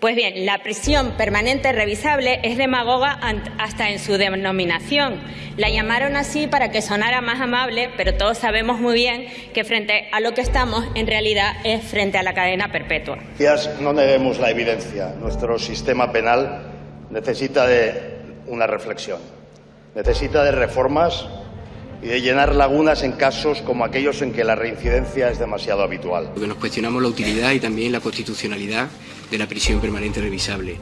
Pues bien, la prisión permanente revisable es demagoga hasta en su denominación. La llamaron así para que sonara más amable, pero todos sabemos muy bien que frente a lo que estamos, en realidad es frente a la cadena perpetua. No neguemos la evidencia. Nuestro sistema penal necesita de una reflexión, necesita de reformas y de llenar lagunas en casos como aquellos en que la reincidencia es demasiado habitual. Porque nos cuestionamos la utilidad y también la constitucionalidad de la prisión permanente revisable.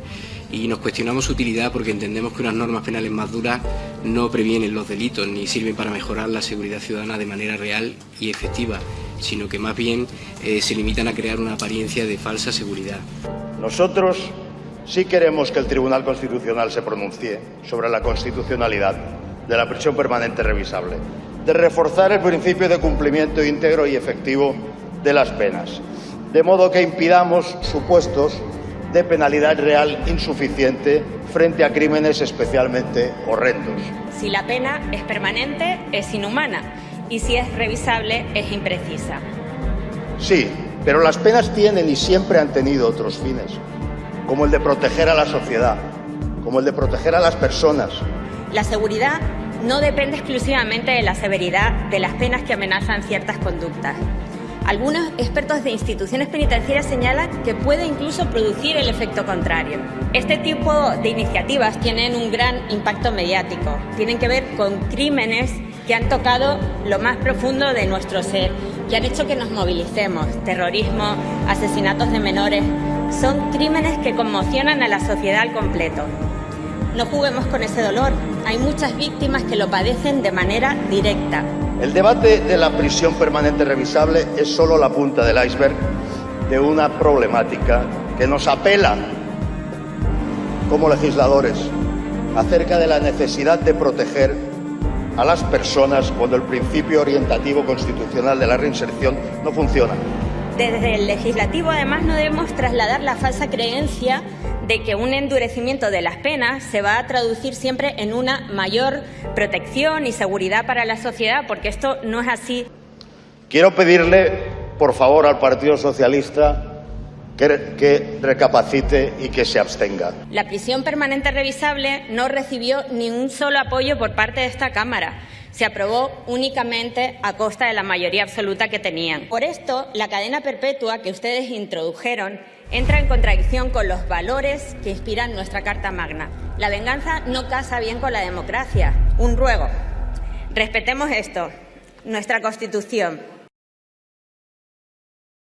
Y nos cuestionamos su utilidad porque entendemos que unas normas penales más duras no previenen los delitos ni sirven para mejorar la seguridad ciudadana de manera real y efectiva, sino que más bien eh, se limitan a crear una apariencia de falsa seguridad. Nosotros sí queremos que el Tribunal Constitucional se pronuncie sobre la constitucionalidad de la prisión permanente revisable, de reforzar el principio de cumplimiento íntegro y efectivo de las penas, de modo que impidamos supuestos de penalidad real insuficiente frente a crímenes especialmente horrendos. Si la pena es permanente, es inhumana y si es revisable, es imprecisa. Sí, pero las penas tienen y siempre han tenido otros fines, como el de proteger a la sociedad, como el de proteger a las personas, la seguridad no depende exclusivamente de la severidad de las penas que amenazan ciertas conductas. Algunos expertos de instituciones penitenciarias señalan que puede incluso producir el efecto contrario. Este tipo de iniciativas tienen un gran impacto mediático. Tienen que ver con crímenes que han tocado lo más profundo de nuestro ser, que han hecho que nos movilicemos. Terrorismo, asesinatos de menores, son crímenes que conmocionan a la sociedad al completo. No juguemos con ese dolor. Hay muchas víctimas que lo padecen de manera directa. El debate de la prisión permanente revisable es solo la punta del iceberg de una problemática que nos apela como legisladores acerca de la necesidad de proteger a las personas cuando el principio orientativo constitucional de la reinserción no funciona. Desde el legislativo, además, no debemos trasladar la falsa creencia de que un endurecimiento de las penas se va a traducir siempre en una mayor protección y seguridad para la sociedad, porque esto no es así. Quiero pedirle, por favor, al Partido Socialista que, recapacite y que se abstenga. La prisión permanente revisable no recibió ni un solo apoyo por parte de esta Cámara. Se aprobó únicamente a costa de la mayoría absoluta que tenían. Por esto, la cadena perpetua que ustedes introdujeron entra en contradicción con los valores que inspiran nuestra Carta Magna. La venganza no casa bien con la democracia. Un ruego. Respetemos esto, nuestra Constitución,